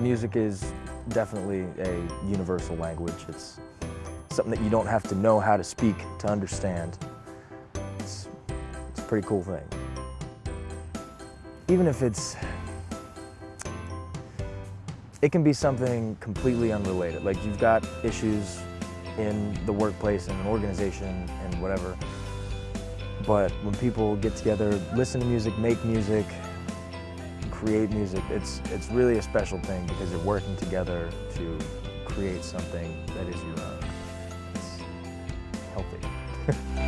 music is definitely a universal language. It's something that you don't have to know how to speak to understand. It's, it's a pretty cool thing. Even if it's, it can be something completely unrelated. Like you've got issues in the workplace, in an organization, and whatever. But when people get together, listen to music, make music, create music, it's, it's really a special thing because you're working together to create something that is your own. It's healthy.